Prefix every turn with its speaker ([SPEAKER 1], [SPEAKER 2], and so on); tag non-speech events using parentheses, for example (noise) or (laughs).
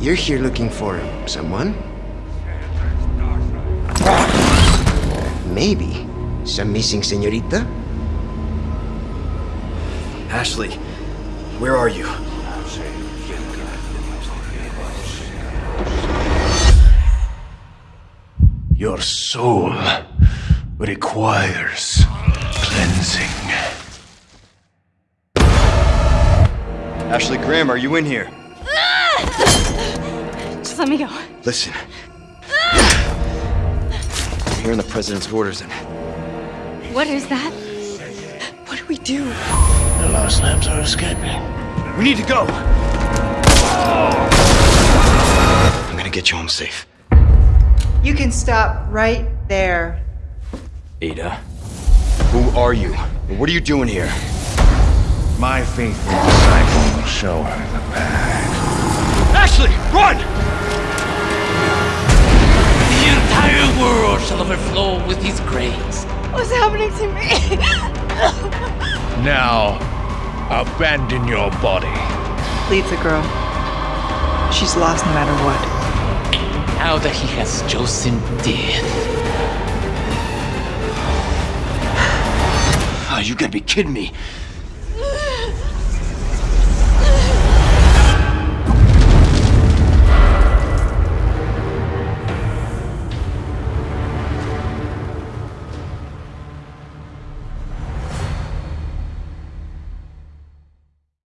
[SPEAKER 1] you're here looking for someone? Maybe some missing señorita?
[SPEAKER 2] Ashley, where are you?
[SPEAKER 3] Your soul requires cleansing.
[SPEAKER 2] Ashley Graham, are you in here?
[SPEAKER 4] Just let me go.
[SPEAKER 2] Listen. I'm hearing the president's orders and
[SPEAKER 4] What is that? What do we do?
[SPEAKER 3] The lost lambs are escaping.
[SPEAKER 2] we need to go. I'm gonna get you home safe.
[SPEAKER 5] You can stop right there.
[SPEAKER 2] Ada, who are you? What are you doing here?
[SPEAKER 3] My faithful disciple will show her the path.
[SPEAKER 2] Ashley, run!
[SPEAKER 6] Overflow with his grace.
[SPEAKER 4] What's happening to me? (laughs)
[SPEAKER 3] Now, abandon your body.
[SPEAKER 5] Leave the girl. She's lost no matter what.
[SPEAKER 6] Now that he has chosen death.
[SPEAKER 2] Oh, you gotta be kidding me.